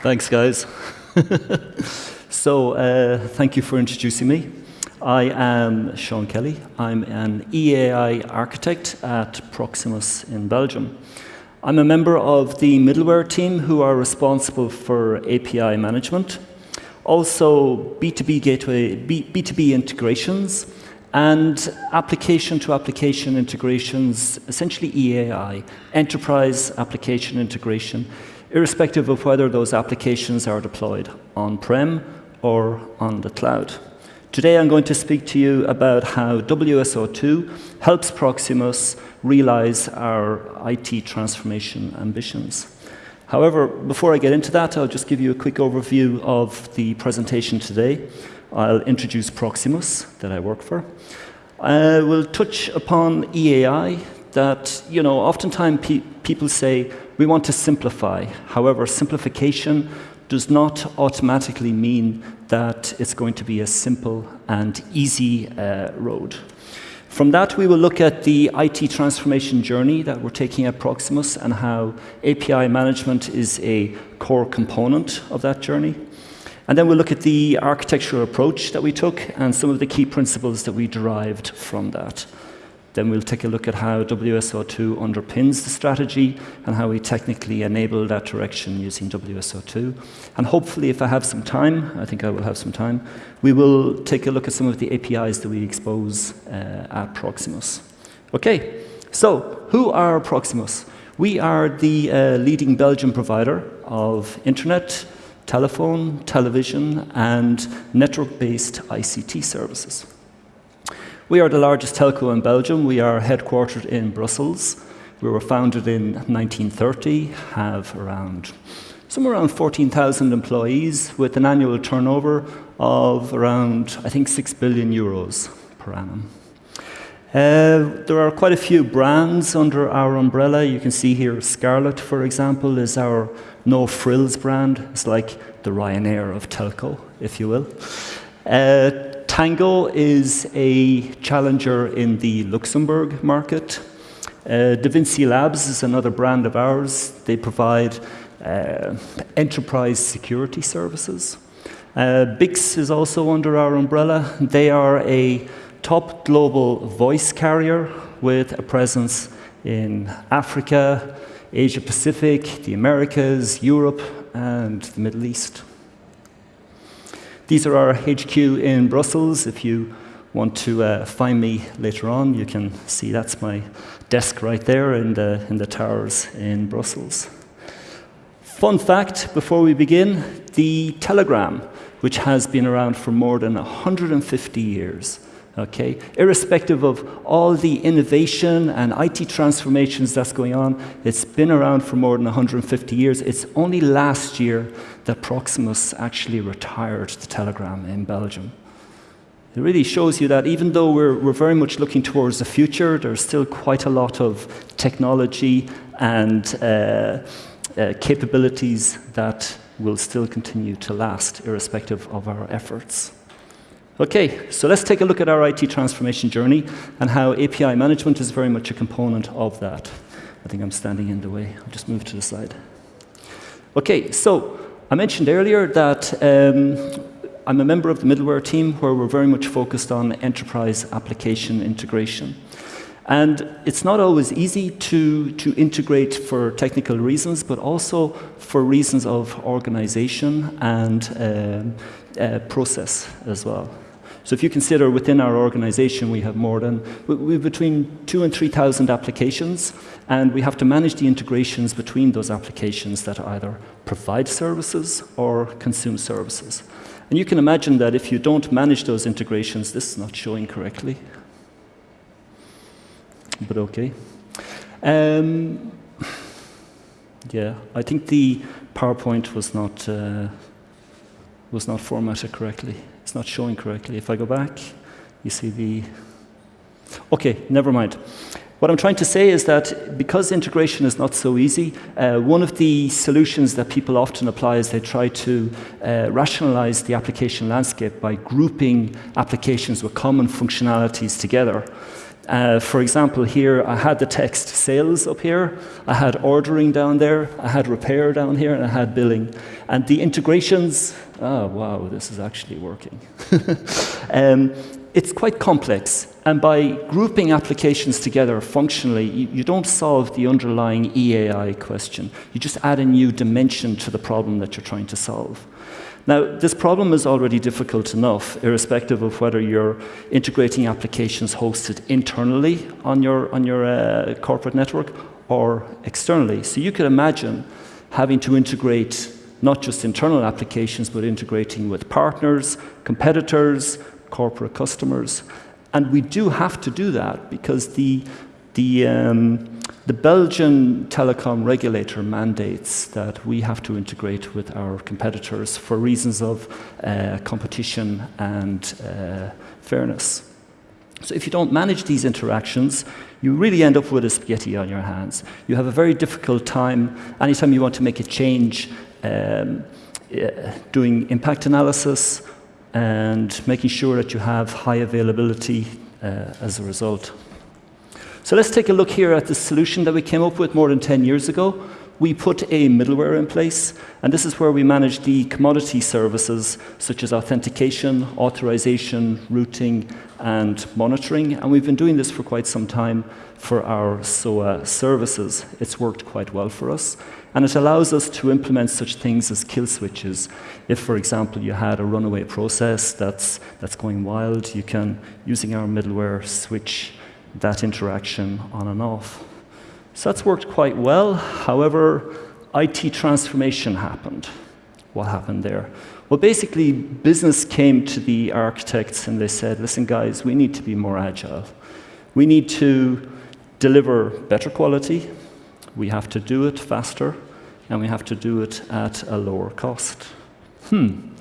Thanks, guys. so, uh, thank you for introducing me. I am Sean Kelly. I'm an EAI architect at Proximus in Belgium. I'm a member of the middleware team who are responsible for API management, also B2B gateway, B, B2B integrations, and application to application integrations, essentially EAI, enterprise application integration, irrespective of whether those applications are deployed on-prem or on the cloud. Today I'm going to speak to you about how WSO2 helps Proximus realize our IT transformation ambitions. However, before I get into that, I'll just give you a quick overview of the presentation today. I'll introduce Proximus, that I work for. I will touch upon EAI, that, you know, oftentimes pe people say, we want to simplify. However, simplification does not automatically mean that it's going to be a simple and easy uh, road. From that, we will look at the IT transformation journey that we're taking at Proximus and how API management is a core component of that journey. And then we'll look at the architectural approach that we took and some of the key principles that we derived from that. Then we'll take a look at how WSO2 underpins the strategy and how we technically enable that direction using WSO2. And hopefully, if I have some time, I think I will have some time, we will take a look at some of the APIs that we expose uh, at Proximus. Okay, so who are Proximus? We are the uh, leading Belgian provider of internet, telephone, television, and network-based ICT services. We are the largest telco in Belgium. We are headquartered in Brussels. We were founded in 1930, have around somewhere around 14,000 employees with an annual turnover of around, I think, 6 billion euros per annum. Uh, there are quite a few brands under our umbrella. You can see here Scarlet, for example, is our no frills brand. It's like the Ryanair of telco, if you will. Uh, Tango is a challenger in the Luxembourg market. Uh, Davinsi Labs is another brand of ours. They provide uh, enterprise security services. Uh, BICS is also under our umbrella. They are a top global voice carrier with a presence in Africa, Asia Pacific, the Americas, Europe, and the Middle East. These are our HQ in Brussels. If you want to uh, find me later on, you can see that's my desk right there in the, in the towers in Brussels. Fun fact before we begin, the telegram, which has been around for more than 150 years, okay? Irrespective of all the innovation and IT transformations that's going on, it's been around for more than 150 years. It's only last year that Proximus actually retired the telegram in Belgium. It really shows you that even though we're, we're very much looking towards the future, there's still quite a lot of technology and uh, uh, capabilities that will still continue to last, irrespective of our efforts. Okay, so let's take a look at our IT transformation journey and how API management is very much a component of that. I think I'm standing in the way. I'll just move to the side. Okay, so I mentioned earlier that um, I'm a member of the middleware team where we're very much focused on enterprise application integration. And it's not always easy to, to integrate for technical reasons, but also for reasons of organization and um, uh, process as well. So if you consider within our organization, we have more than, we have between two and 3,000 applications, and we have to manage the integrations between those applications that either provide services or consume services. And you can imagine that if you don't manage those integrations, this is not showing correctly. But okay. Um, yeah, I think the PowerPoint was not, uh, was not formatted correctly. It's not showing correctly. If I go back, you see the... OK, never mind. What I'm trying to say is that because integration is not so easy, uh, one of the solutions that people often apply is they try to uh, rationalize the application landscape by grouping applications with common functionalities together. Uh, for example, here I had the text sales up here, I had ordering down there, I had repair down here, and I had billing. And the integrations, oh wow, this is actually working. um, it's quite complex, and by grouping applications together functionally, you, you, don't solve the underlying EAI question. You just add a new dimension to the problem that you're trying to solve. Now, this problem is already difficult enough, irrespective of whether you're integrating applications hosted internally on your, on your uh, corporate network or externally. So you could imagine having to integrate not just internal applications, but integrating with partners, competitors, corporate customers. And we do have to do that because the, the, um, the Belgian telecom regulator mandates that we have to integrate with our competitors for reasons of uh, competition and uh, fairness. So if you don't manage these interactions, you really end up with a spaghetti on your hands. You have a very difficult time anytime you want to make a change um, doing impact analysis and making sure that you have high availability uh, as a result. So let's take a look here at the solution that we came up with more than 10 years ago. We put a middleware in place, and this is where we manage the commodity services such as authentication, authorization, routing, and monitoring. And we've been doing this for quite some time for our SOA services. It's worked quite well for us. And it allows us to implement such things as kill switches. If, for example, you had a runaway process that's, that's going wild, you can, using our middleware, switch that interaction on and off. So that's worked quite well. However, IT transformation happened. What happened there? Well, basically, business came to the architects and they said, listen, guys, we need to be more agile. We need to deliver better quality, we have to do it faster, and we have to do it at a lower cost. Hmm,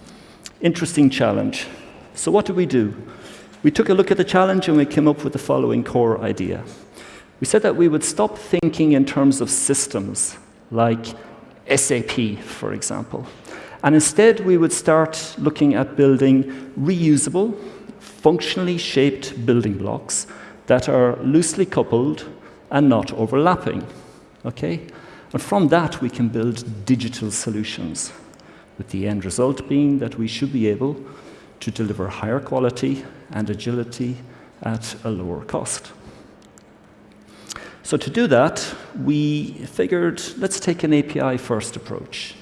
interesting challenge. So what did we do? We took a look at the challenge and we came up with the following core idea. We said that we would stop thinking in terms of systems, like SAP, for example. And instead, we would start looking at building reusable, functionally shaped building blocks that are loosely coupled and not overlapping. Okay? And from that, we can build digital solutions, with the end result being that we should be able to deliver higher quality and agility at a lower cost. So to do that, we figured, let's take an API-first approach.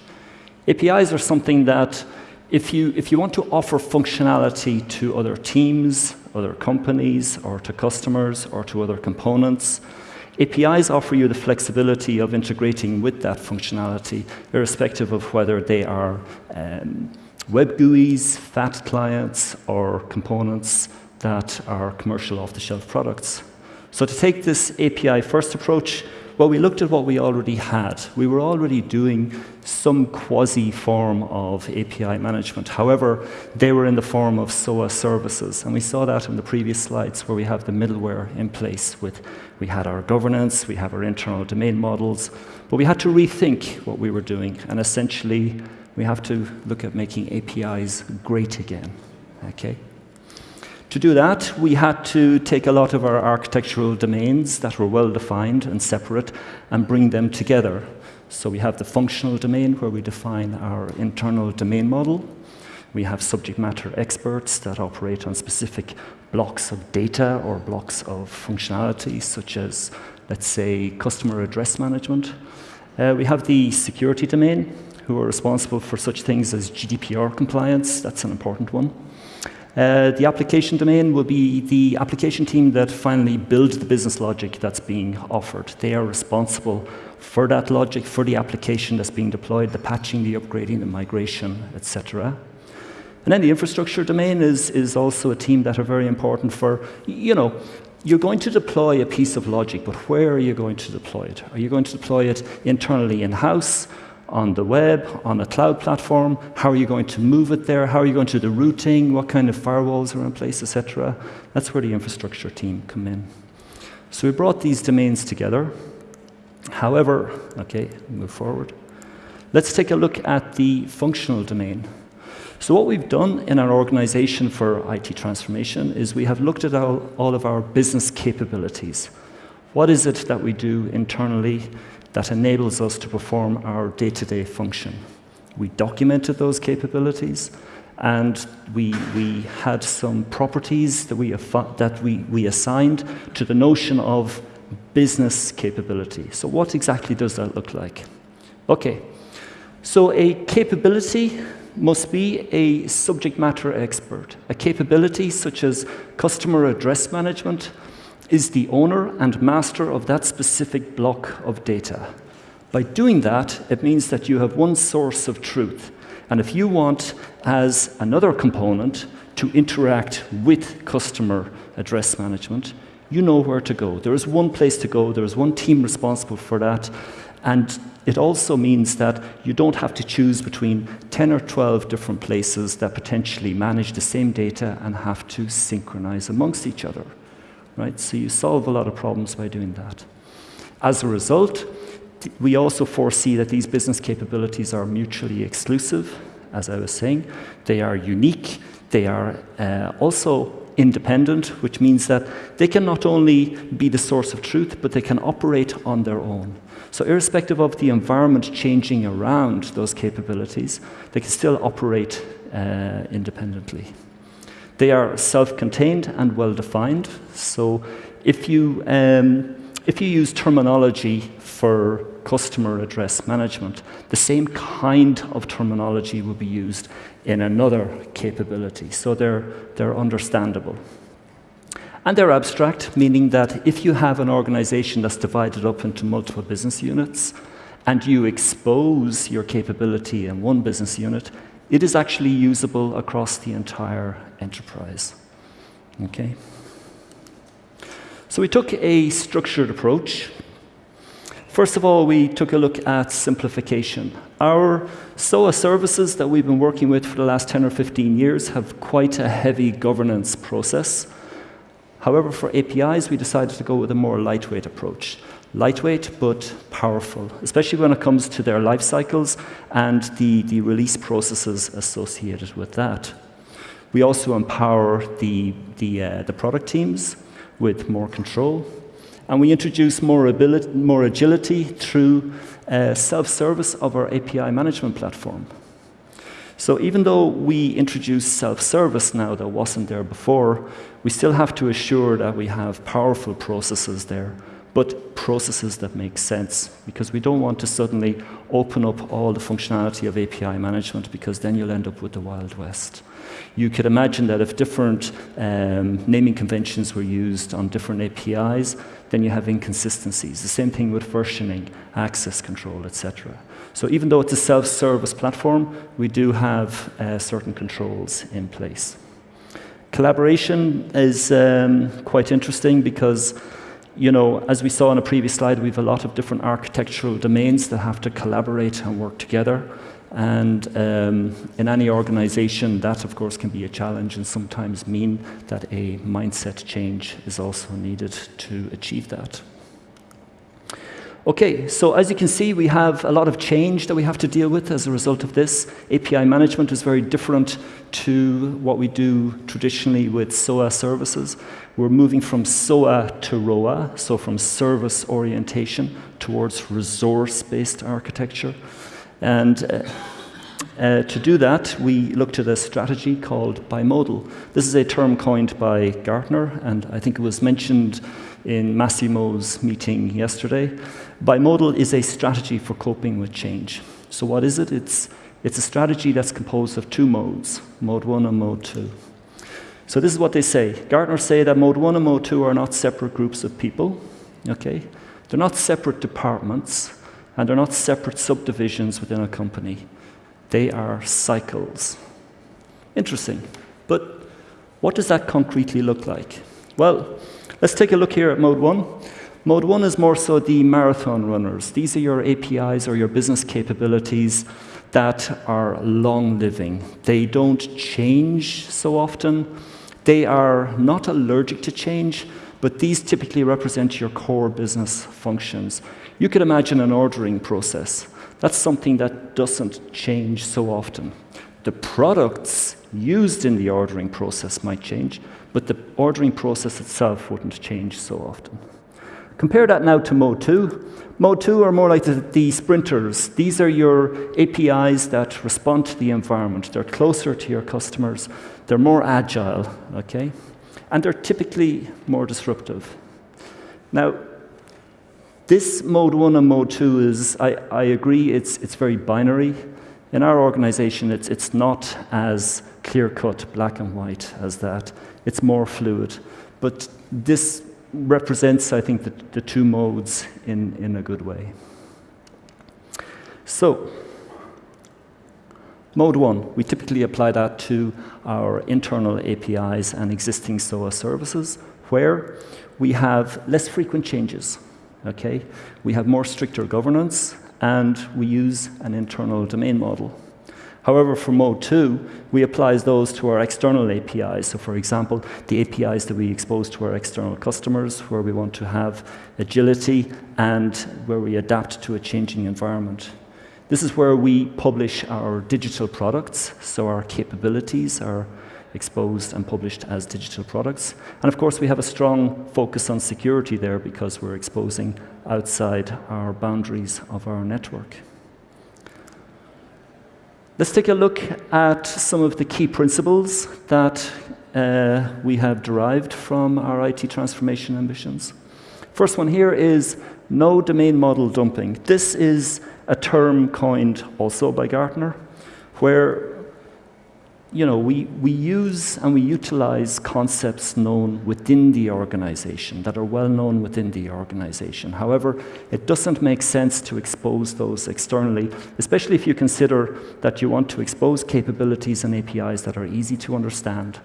APIs are something that if you, if you want to offer functionality to other teams, other companies, or to customers, or to other components, APIs offer you the flexibility of integrating with that functionality, irrespective of whether they are um, web GUIs, FAT clients, or components that are commercial off-the-shelf products. So to take this API-first approach, well, we looked at what we already had. We were already doing some quasi form of API management. However, they were in the form of SOA services. And we saw that in the previous slides where we have the middleware in place with, we had our governance, we have our internal domain models, but we had to rethink what we were doing. And essentially, we have to look at making APIs great again, okay? To do that, we had to take a lot of our architectural domains that were well defined and separate and bring them together. So we have the functional domain where we define our internal domain model. We have subject matter experts that operate on specific blocks of data or blocks of functionality, such as, let's say, customer address management. Uh, we have the security domain, who are responsible for such things as GDPR compliance. That's an important one. Uh, the application domain will be the application team that finally builds the business logic that's being offered. They are responsible for that logic, for the application that's being deployed, the patching, the upgrading, the migration, etc. And then the infrastructure domain is, is also a team that are very important for, you know, you're going to deploy a piece of logic, but where are you going to deploy it? Are you going to deploy it internally in-house? On the web, on a cloud platform? How are you going to move it there? How are you going to do the routing? What kind of firewalls are in place, etc.? That's where the infrastructure team come in. So we brought these domains together. However, okay, move forward. Let's take a look at the functional domain. So what we've done in our organization for IT transformation is we have looked at all, all of our business capabilities. What is it that we do internally that enables us to perform our day-to-day -day function? We documented those capabilities and we, we had some properties that, we, that we, we assigned to the notion of business capability. So what exactly does that look like? Okay, so a capability must be a subject matter expert. A capability such as customer address management is the owner and master of that specific block of data. By doing that, it means that you have one source of truth. And if you want, as another component, to interact with customer address management, you know where to go. There is one place to go, there is one team responsible for that, and it also means that you don't have to choose between 10 or 12 different places that potentially manage the same data and have to synchronize amongst each other. Right? So you solve a lot of problems by doing that. As a result, we also foresee that these business capabilities are mutually exclusive, as I was saying. They are unique. They are uh, also independent, which means that they can not only be the source of truth, but they can operate on their own. So irrespective of the environment changing around those capabilities, they can still operate uh, independently. They are self-contained and well-defined. So if you, um, if you use terminology for customer address management, the same kind of terminology will be used in another capability. So they're, they're understandable. And they're abstract, meaning that if you have an organization that's divided up into multiple business units, and you expose your capability in one business unit, it is actually usable across the entire enterprise. Okay? So we took a structured approach. First of all, we took a look at simplification. Our SOA services that we've been working with for the last 10 or 15 years have quite a heavy governance process. However, for APIs, we decided to go with a more lightweight approach. Lightweight, but powerful, especially when it comes to their life cycles and the, the release processes associated with that. We also empower the, the, uh, the product teams with more control. And we introduce more, ability, more agility through uh, self-service of our API management platform. So even though we introduce self-service now that wasn't there before, we still have to assure that we have powerful processes there, but processes that make sense, because we don't want to suddenly open up all the functionality of API management, because then you'll end up with the Wild West. You could imagine that if different um, naming conventions were used on different APIs, then you have inconsistencies. The same thing with versioning, access control, etc. So even though it's a self-service platform, we do have uh, certain controls in place. Collaboration is um, quite interesting because, you know, as we saw on a previous slide, we have a lot of different architectural domains that have to collaborate and work together. And um, in any organization, that of course can be a challenge and sometimes mean that a mindset change is also needed to achieve that. Okay, so as you can see, we have a lot of change that we have to deal with as a result of this. API management is very different to what we do traditionally with SOA services. We're moving from SOA to ROA, so from service orientation towards resource-based architecture. And uh, uh, to do that, we looked at a strategy called bimodal. This is a term coined by Gartner, and I think it was mentioned in Massimo's meeting yesterday. Bimodal is a strategy for coping with change. So what is it? It's, it's a strategy that's composed of two modes, mode one and mode two. So this is what they say. Gartner say that mode one and mode two are not separate groups of people, okay? They're not separate departments, and they're not separate subdivisions within a company. They are cycles. Interesting. But what does that concretely look like? Well, let's take a look here at mode one. Mode one is more so the marathon runners. These are your APIs or your business capabilities that are long living. They don't change so often. They are not allergic to change, but these typically represent your core business functions. You could imagine an ordering process. That's something that doesn't change so often. The products used in the ordering process might change, but the ordering process itself wouldn't change so often. Compare that now to Mode 2. Mode 2 are more like the, the, sprinters. These are your APIs that respond to the environment. They're closer to your customers. They're more agile, okay? And they're typically more disruptive. Now, this Mode 1 and Mode 2 is, I, I agree, it's, it's very binary. In our organization, it's, it's not as clear-cut, black and white as that. It's more fluid. But this represents, I think, the, the two modes in, in a good way. So, mode one, we typically apply that to our internal APIs and existing SOA services, where we have less frequent changes. Okay? We have more stricter governance, and we use an internal domain model. However, for Mode 2, we apply those to our external APIs. So for example, the APIs that we expose to our external customers, where we want to have agility and where we adapt to a changing environment. This is where we publish our digital products, so our capabilities are exposed and published as digital products. And of course, we have a strong focus on security there because we're exposing outside our boundaries of our network. Let's take a look at some of the key principles that uh, we have derived from our IT transformation ambitions. First one here is no domain model dumping. This is a term coined also by Gartner, where you know, we, we use and we utilize concepts known within the organization, that are well known within the organization. However, it doesn't make sense to expose those externally, especially if you consider that you want to expose capabilities and APIs that are easy to understand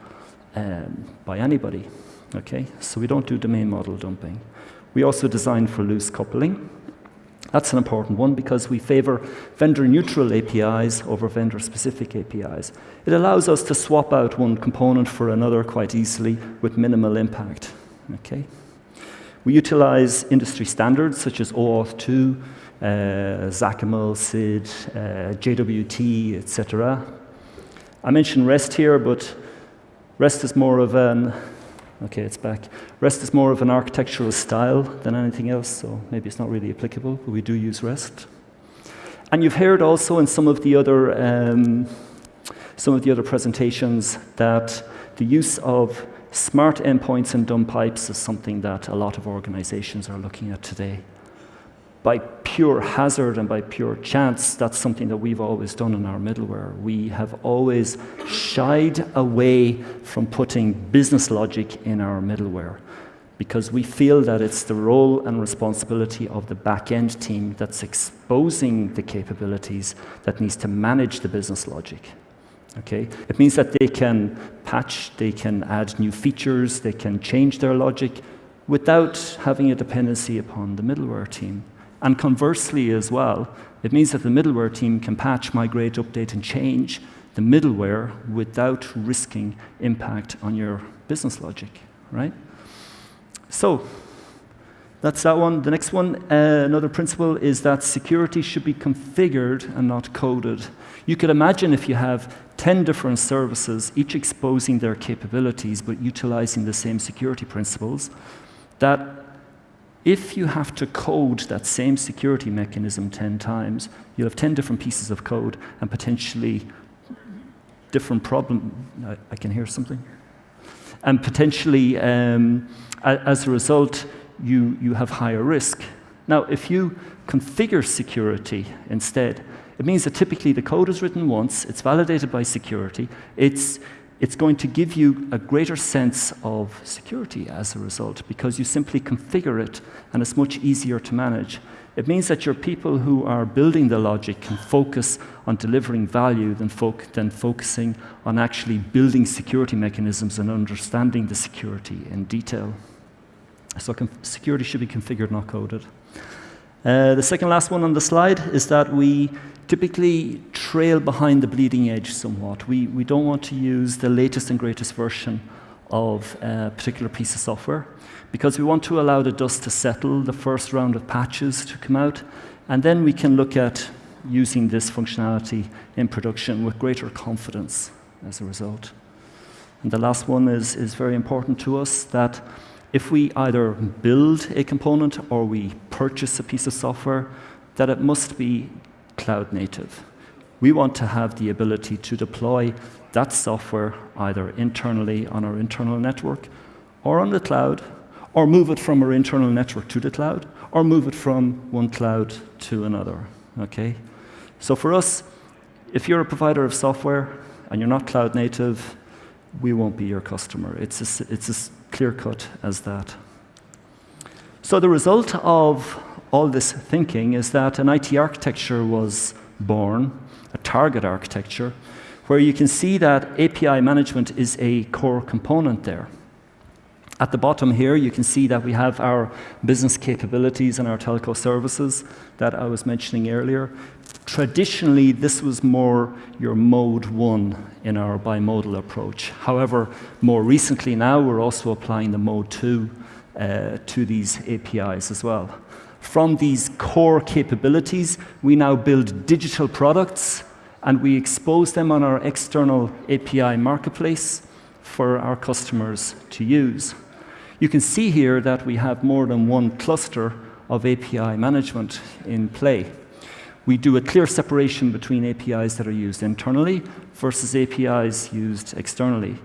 um, by anybody. Okay? So we don't do domain model dumping. We also design for loose coupling. That's an important one because we favor vendor-neutral APIs over vendor-specific APIs. It allows us to swap out one component for another quite easily with minimal impact. Okay? We utilize industry standards such as OAuth 2, uh, XACML, SID, uh, JWT, etc. I mentioned REST here, but REST is more of an Okay, it's back. REST is more of an architectural style than anything else, so maybe it's not really applicable, but we do use REST. And you've heard also in some of the other, um, some of the other presentations that the use of smart endpoints and dumb pipes is something that a lot of organizations are looking at today by pure hazard and by pure chance, that's something that we've always done in our middleware. We have always shied away from putting business logic in our middleware because we feel that it's the role and responsibility of the back-end team that's exposing the capabilities that needs to manage the business logic. Okay? It means that they can patch, they can add new features, they can change their logic without having a dependency upon the middleware team. And conversely as well, it means that the middleware team can patch, migrate, update, and change the middleware without risking impact on your business logic, right? So that's that one. The next one, uh, another principle, is that security should be configured and not coded. You could imagine if you have 10 different services, each exposing their capabilities but utilizing the same security principles, that if you have to code that same security mechanism 10 times, you'll have 10 different pieces of code and potentially different problem. I, can hear something. And potentially, um, as a result, you, you have higher risk. Now, if you configure security instead, it means that typically the code is written once, it's validated by security, it's it's going to give you a greater sense of security as a result because you simply configure it and it's much easier to manage. It means that your people who are building the logic can focus on delivering value than, than focusing on actually building security mechanisms and understanding the security in detail. So security should be configured, not coded. Uh, the second last one on the slide is that we typically trail behind the bleeding edge somewhat. We, we don't want to use the latest and greatest version of a particular piece of software because we want to allow the dust to settle, the first round of patches to come out, and then we can look at using this functionality in production with greater confidence as a result. And the last one is, is very important to us that if we either build a component or we purchase a piece of software, that it must be cloud native. We want to have the ability to deploy that software either internally on our internal network or on the cloud, or move it from our internal network to the cloud, or move it from one cloud to another. Okay? So for us, if you're a provider of software and you're not cloud native, we won't be your customer. It's as, it's as clear cut as that. So the result of all this thinking is that an IT architecture was born, a target architecture, where you can see that API management is a core component there. At the bottom here, you can see that we have our business capabilities and our telco services that I was mentioning earlier. Traditionally, this was more your mode one in our bimodal approach. However, more recently now, we're also applying the mode two uh, to these APIs as well. From these core capabilities, we now build digital products and we expose them on our external API marketplace for our customers to use. You can see here that we have more than one cluster of API management in play. We do a clear separation between APIs that are used internally versus APIs used externally.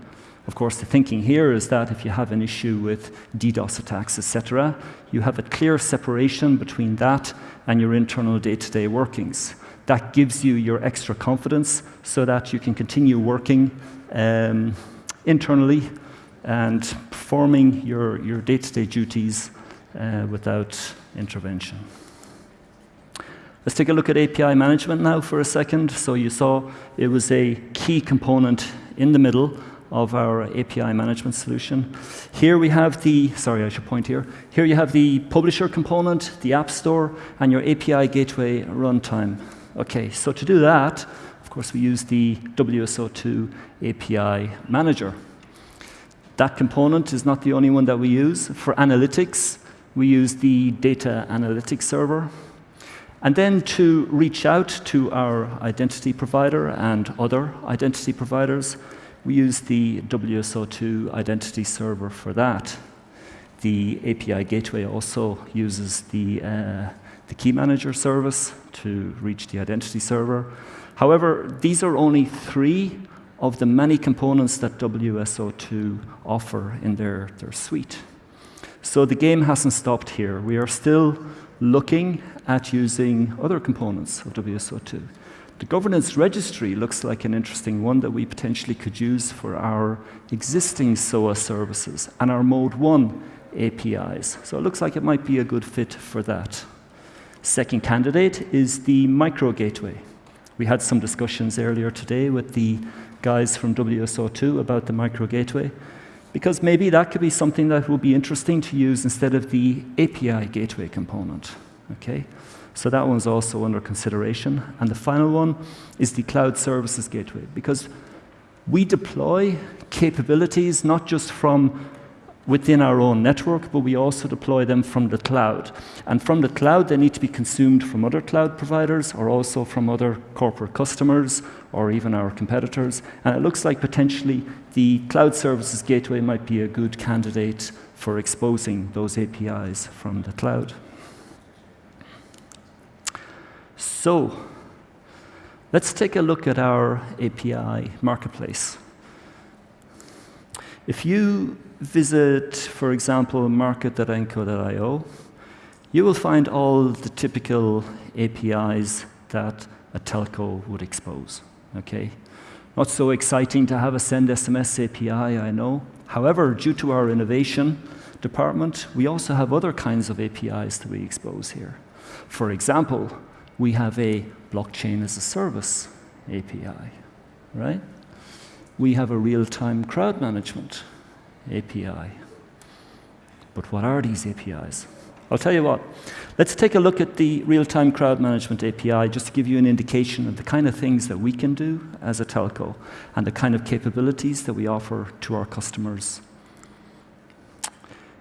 Of course, the thinking here is that if you have an issue with DDoS attacks, etc., you have a clear separation between that and your internal day-to-day -day workings. That gives you your extra confidence so that you can continue working um, internally and performing your, your day-to-day duties uh, without intervention. Let's take a look at API management now for a second. So you saw it was a key component in the middle of our API management solution. Here we have the, sorry, I should point here. Here you have the publisher component, the App Store, and your API gateway runtime. Okay, so to do that, of course, we use the WSO2 API manager. That component is not the only one that we use. For analytics, we use the data analytics server. And then to reach out to our identity provider and other identity providers, we use the WSO2 identity server for that. The API gateway also uses the, uh, the key manager service to reach the identity server. However, these are only three of the many components that WSO2 offer in their, their suite. So the game hasn't stopped here. We are still looking at using other components of WSO2. The governance registry looks like an interesting one that we potentially could use for our existing SOA services and our Mode 1 APIs. So it looks like it might be a good fit for that. Second candidate is the micro gateway. We had some discussions earlier today with the guys from WSO2 about the micro gateway, because maybe that could be something that would be interesting to use instead of the API gateway component. Okay? So that one's also under consideration. And the final one is the cloud services gateway, because we deploy capabilities not just from within our own network, but we also deploy them from the cloud. And from the cloud, they need to be consumed from other cloud providers or also from other corporate customers or even our competitors. And it looks like potentially the cloud services gateway might be a good candidate for exposing those APIs from the cloud. So, let's take a look at our API marketplace. If you visit, for example, market.enco.io, you will find all the typical APIs that a telco would expose. Okay? Not so exciting to have a send SMS API, I know. However, due to our innovation department, we also have other kinds of APIs that we expose here. For example, we have a blockchain as a service API, right? We have a real-time crowd management API. But what are these APIs? I'll tell you what. Let's take a look at the real-time crowd management API just to give you an indication of the kind of things that we can do as a telco and the kind of capabilities that we offer to our customers.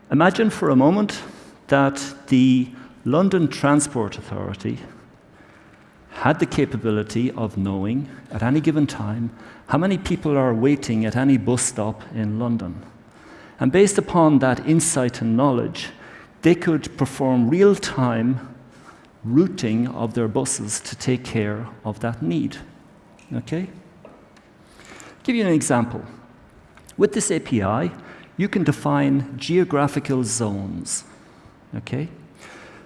Imagine for a moment that the London Transport Authority had the capability of knowing at any given time how many people are waiting at any bus stop in London. And based upon that insight and knowledge, they could perform real time routing of their buses to take care of that need. Okay? Give you an example. With this API, you can define geographical zones. Okay?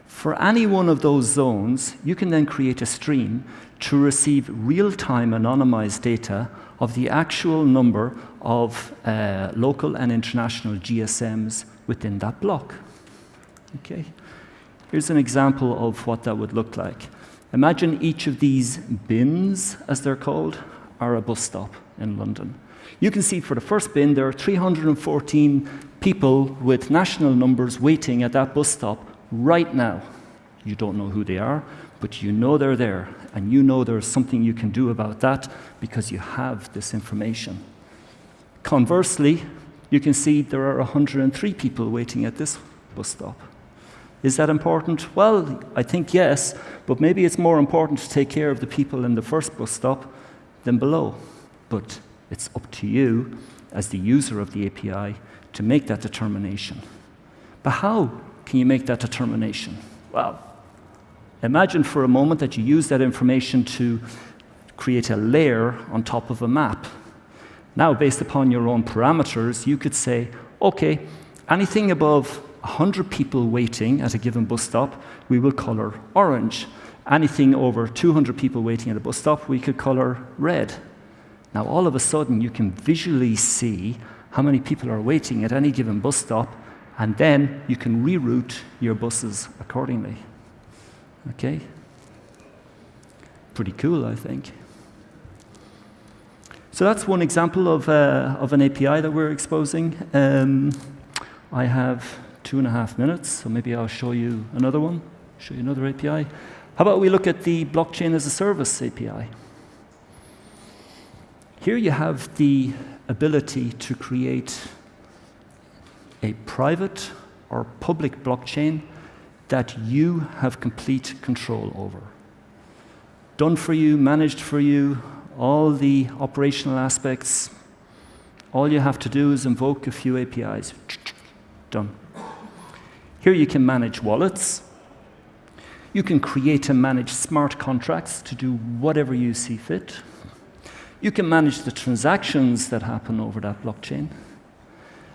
For any one of those zones, you can then create a stream to receive real-time anonymized data of the actual number of uh, local and international GSMs within that block. Okay? Here's an example of what that would look like. Imagine each of these bins, as they're called, are a bus stop in London. You can see for the first bin, there are 314 people with national numbers waiting at that bus stop right now. You don't know who they are, but you know they're there, and you know there's something you can do about that because you have this information. Conversely, you can see there are 103 people waiting at this bus stop. Is that important? Well, I think yes, but maybe it's more important to take care of the people in the first bus stop than below. But it's up to you, as the user of the API, to make that determination. But how can you make that determination? Well, imagine for a moment that you use that information to create a layer on top of a map. Now, based upon your own parameters, you could say, okay, anything above 100 people waiting at a given bus stop, we will color orange. Anything over 200 people waiting at a bus stop, we could color red. Now, all of a sudden, you can visually see how many people are waiting at any given bus stop, and then you can reroute your buses accordingly. Okay? Pretty cool, I think. So that's one example of, uh, of an API that we're exposing. Um, I have two and a half minutes, so maybe I'll show you another one, show you another API. How about we look at the blockchain as a service API? Here you have the ability to create a private or public blockchain that you have complete control over. Done for you, managed for you, all the operational aspects. All you have to do is invoke a few APIs. Done. Here you can manage wallets. You can create and manage smart contracts to do whatever you see fit. You can manage the transactions that happen over that blockchain.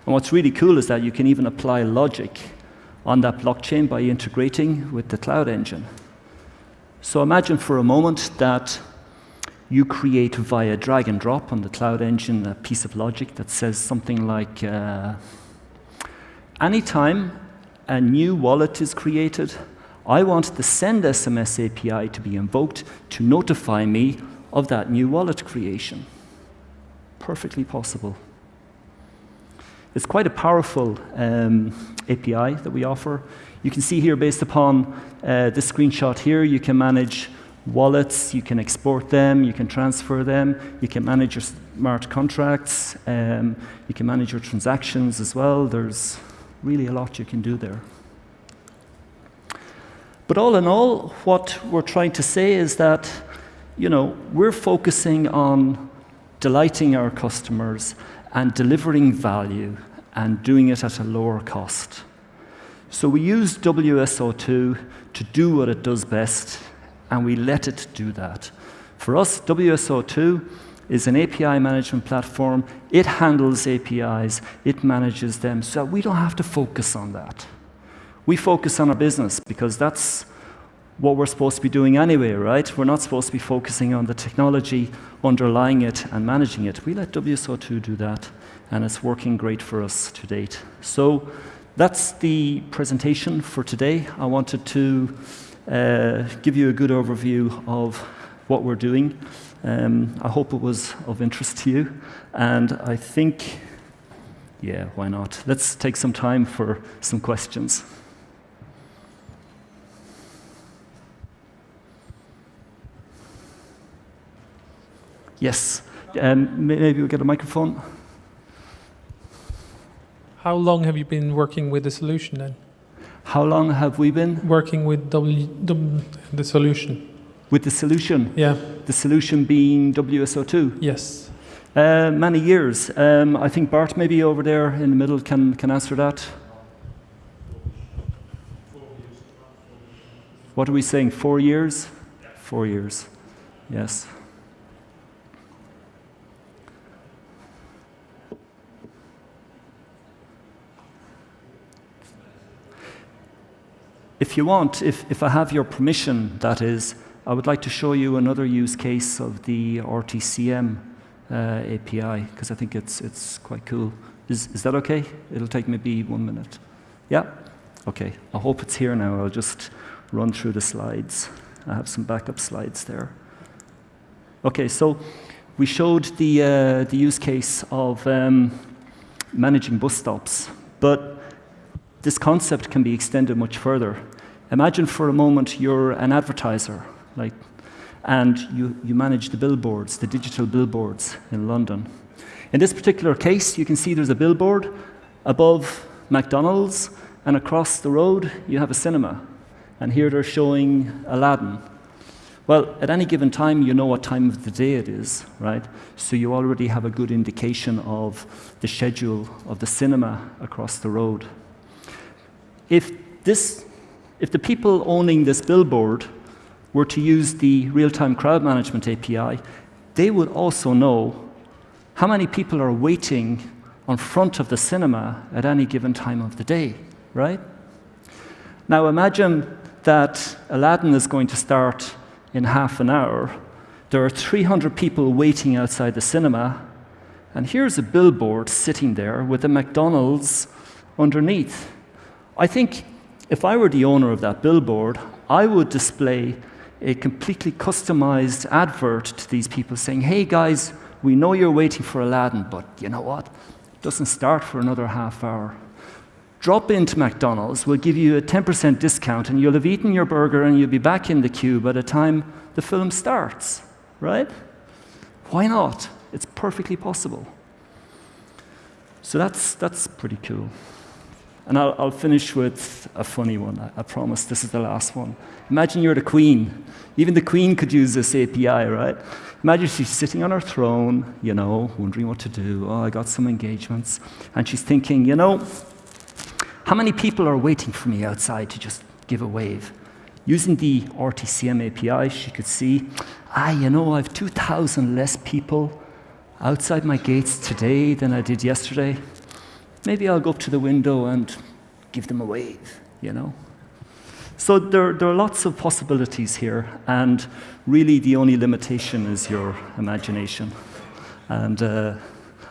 And what's really cool is that you can even apply logic on that blockchain by integrating with the cloud engine. So imagine for a moment that you create via drag and drop on the cloud engine a piece of logic that says something like, uh, anytime a new wallet is created, I want the send SMS API to be invoked to notify me of that new wallet creation. Perfectly possible. It's quite a powerful um, API that we offer. You can see here, based upon uh, this screenshot here, you can manage wallets, you can export them, you can transfer them, you can manage your smart contracts, um, you can manage your transactions as well. There's really a lot you can do there. But all in all, what we're trying to say is that you know, we're focusing on delighting our customers and delivering value and doing it at a lower cost. So we use WSO2 to do what it does best, and we let it do that. For us, WSO2 is an API management platform. It handles APIs, it manages them, so we don't have to focus on that. We focus on our business because that's what we're supposed to be doing anyway, right? We're not supposed to be focusing on the technology underlying it and managing it. We let WSO2 do that, and it's working great for us to date. So that's the presentation for today. I wanted to uh, give you a good overview of what we're doing. Um, I hope it was of interest to you, and I think, yeah, why not? Let's take some time for some questions. Yes. Um, maybe we'll get a microphone. How long have you been working with the solution then? How long have we been? Working with w, w, the solution. With the solution, Yeah. the solution being WSO2. Yes. Uh, many years. Um, I think Bart, maybe over there in the middle, can, can answer that. What are we saying? Four years? Four years. Yes. If you want, if, if I have your permission, that is, I would like to show you another use case of the RTCM uh, API, because I think it's, it's quite cool. Is, is that okay? It'll take maybe one minute. Yeah? Okay. I hope it's here now. I'll just run through the slides. I have some backup slides there. Okay, so we showed the, uh, the use case of um, managing bus stops, but this concept can be extended much further. Imagine for a moment you're an advertiser, like, and you, you manage the billboards, the digital billboards in London. In this particular case, you can see there's a billboard above McDonald's, and across the road you have a cinema. And here they're showing Aladdin. Well, at any given time, you know what time of the day it is, right? So you already have a good indication of the schedule of the cinema across the road. If, this, if the people owning this billboard were to use the real-time crowd management API, they would also know how many people are waiting on front of the cinema at any given time of the day, right? Now imagine that Aladdin is going to start in half an hour. There are 300 people waiting outside the cinema, and here's a billboard sitting there with a McDonald's underneath. I think if I were the owner of that billboard, I would display a completely customized advert to these people saying, hey guys, we know you're waiting for Aladdin, but you know what? It doesn't start for another half hour. Drop into McDonald's, we'll give you a 10% discount, and you'll have eaten your burger and you'll be back in the queue by the time the film starts, right? Why not? It's perfectly possible. So that's, that's pretty cool. And I'll, I'll, finish with a funny one. I, I, promise this is the last one. Imagine you're the queen. Even the queen could use this API, right? Imagine she's sitting on her throne, you know, wondering what to do. Oh, I got some engagements. And she's thinking, you know, how many people are waiting for me outside to just give a wave? Using the RTCM API, she could see, ah, you know, I have 2,000 less people outside my gates today than I did yesterday maybe I'll go up to the window and give them a wave, you know? So there, there are lots of possibilities here, and really the only limitation is your imagination. And uh,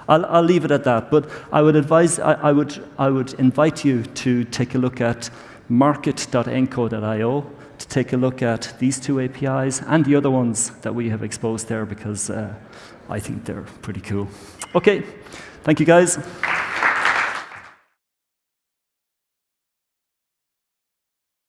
I'll, I'll, leave it at that, but I would advise, I, I, would, I would invite you to take a look at market.enco.io to take a look at these two APIs and the other ones that we have exposed there because uh, I think they're pretty cool. Okay, thank you guys.